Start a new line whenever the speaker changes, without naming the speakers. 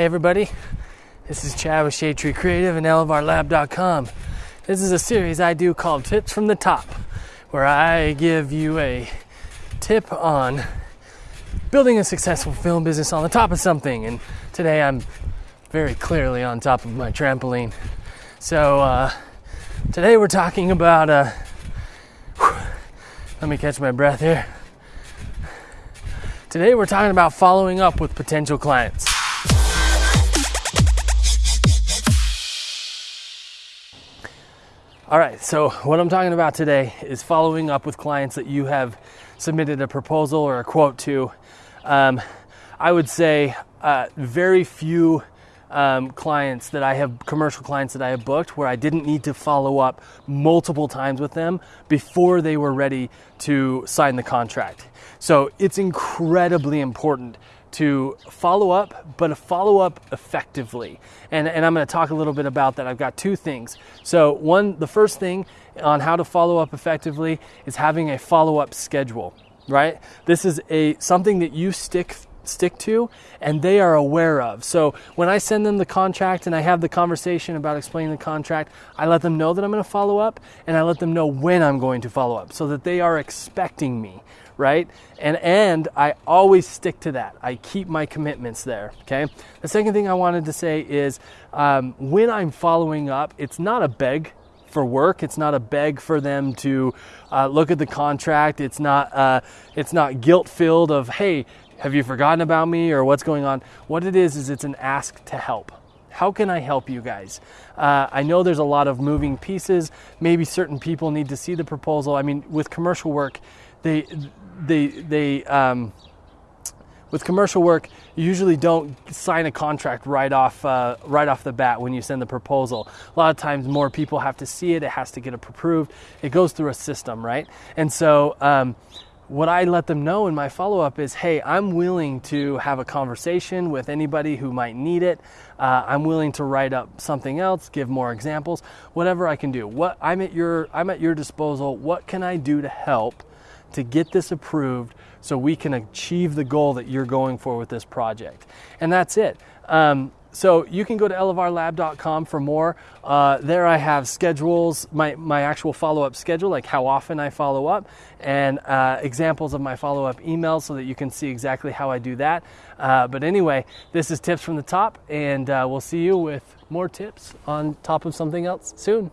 Hey everybody, this is Chad with Shade Tree Creative and elevarlab.com. This is a series I do called Tips from the Top, where I give you a tip on building a successful film business on the top of something. And today I'm very clearly on top of my trampoline. So uh, today we're talking about. Uh, let me catch my breath here. Today we're talking about following up with potential clients. All right, so what I'm talking about today is following up with clients that you have submitted a proposal or a quote to. Um, I would say uh, very few um, clients that I have, commercial clients that I have booked, where I didn't need to follow up multiple times with them before they were ready to sign the contract. So it's incredibly important to follow up, but follow up effectively. And, and I'm going to talk a little bit about that. I've got two things. So, one, the first thing on how to follow up effectively is having a follow up schedule, right? This is a something that you stick stick to and they are aware of. So when I send them the contract and I have the conversation about explaining the contract, I let them know that I'm going to follow up and I let them know when I'm going to follow up so that they are expecting me, right? And and I always stick to that. I keep my commitments there. Okay. The second thing I wanted to say is um, when I'm following up, it's not a beg for work. It's not a beg for them to uh, look at the contract. It's not uh, it's not guilt filled of hey, have you forgotten about me or what's going on? What it is is it's an ask to help. How can I help you guys? Uh, I know there's a lot of moving pieces. Maybe certain people need to see the proposal. I mean, with commercial work, they they they um, with commercial work, you usually don't sign a contract right off uh, right off the bat when you send the proposal. A lot of times, more people have to see it. It has to get approved. It goes through a system, right? And so. Um, what I let them know in my follow up is hey, I'm willing to have a conversation with anybody who might need it. Uh, I'm willing to write up something else, give more examples, whatever I can do. What I'm at your I'm at your disposal. What can I do to help? to get this approved so we can achieve the goal that you're going for with this project. And that's it. Um, so you can go to elevarlab.com for more. Uh, there I have schedules, my, my actual follow-up schedule, like how often I follow up, and uh, examples of my follow-up emails so that you can see exactly how I do that. Uh, but anyway, this is tips from the top, and uh, we'll see you with more tips on top of something else soon.